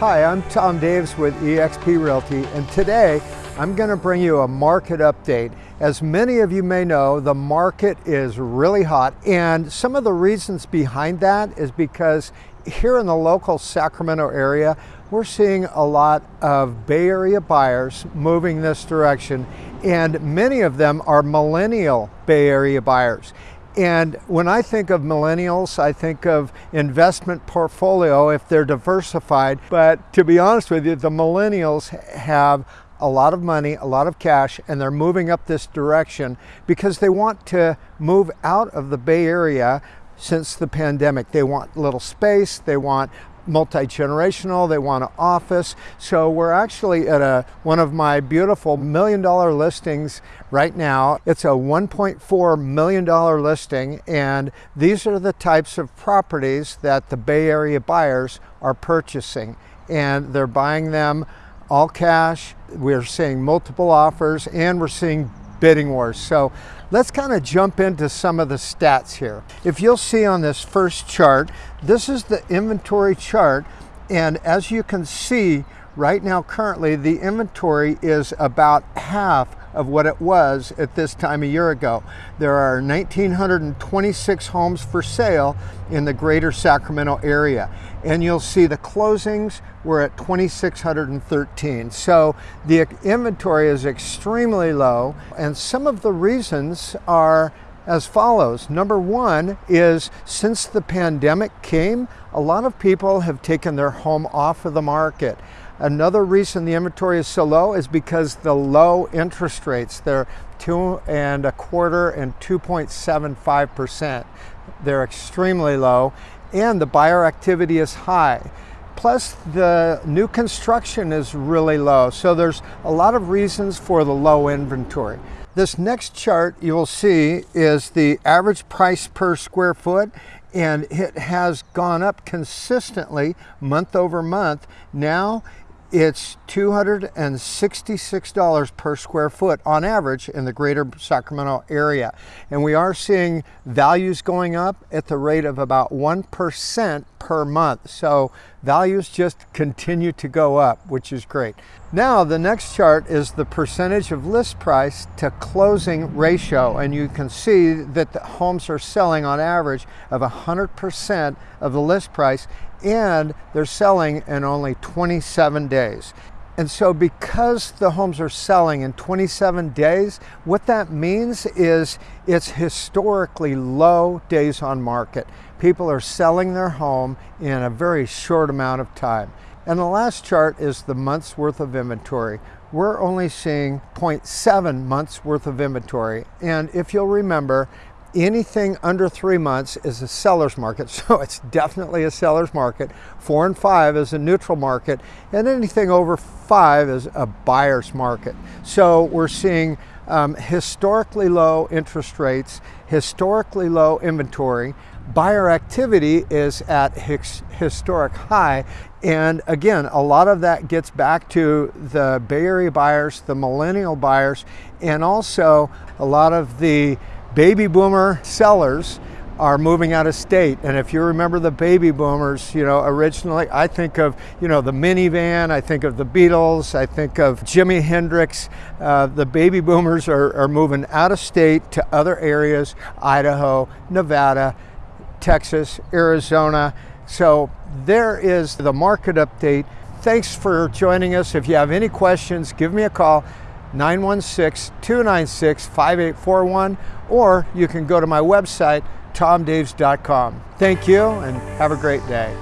Hi, I'm Tom Daves with eXp Realty and today I'm going to bring you a market update. As many of you may know, the market is really hot and some of the reasons behind that is because here in the local Sacramento area, we're seeing a lot of Bay Area buyers moving this direction and many of them are millennial Bay Area buyers. And when I think of millennials, I think of investment portfolio if they're diversified. But to be honest with you, the millennials have a lot of money, a lot of cash, and they're moving up this direction because they want to move out of the Bay Area since the pandemic. They want little space, they want multi-generational, they want an office. So we're actually at a one of my beautiful million dollar listings right now. It's a $1.4 million listing and these are the types of properties that the Bay Area buyers are purchasing and they're buying them all cash. We're seeing multiple offers and we're seeing bidding wars. So let's kind of jump into some of the stats here. If you'll see on this first chart, this is the inventory chart. And as you can see right now, currently the inventory is about half of what it was at this time a year ago. There are 1,926 homes for sale in the greater Sacramento area. And you'll see the closings were at 2,613. So the inventory is extremely low. And some of the reasons are as follows. Number one is since the pandemic came, a lot of people have taken their home off of the market. Another reason the inventory is so low is because the low interest rates. They're two and a quarter and 2.75%. They're extremely low and the buyer activity is high. Plus the new construction is really low. So there's a lot of reasons for the low inventory. This next chart you will see is the average price per square foot and it has gone up consistently month over month. Now it's $266 per square foot on average in the greater Sacramento area. And we are seeing values going up at the rate of about 1% per month. So values just continue to go up, which is great. Now the next chart is the percentage of list price to closing ratio. And you can see that the homes are selling on average of 100% of the list price and they're selling in only 27 days. And so because the homes are selling in 27 days, what that means is it's historically low days on market. People are selling their home in a very short amount of time. And the last chart is the month's worth of inventory. We're only seeing 0.7 months worth of inventory. And if you'll remember, anything under three months is a seller's market, so it's definitely a seller's market. Four and five is a neutral market, and anything over five is a buyer's market. So we're seeing um, historically low interest rates, historically low inventory, buyer activity is at historic high. And again, a lot of that gets back to the Bay Area buyers, the millennial buyers, and also a lot of the baby boomer sellers are moving out of state. And if you remember the baby boomers, you know, originally, I think of, you know, the minivan, I think of the Beatles, I think of Jimi Hendrix. Uh, the baby boomers are, are moving out of state to other areas, Idaho, Nevada, Texas, Arizona. So there is the market update. Thanks for joining us. If you have any questions, give me a call. 916-296-5841 or you can go to my website tomdaves.com. Thank you and have a great day.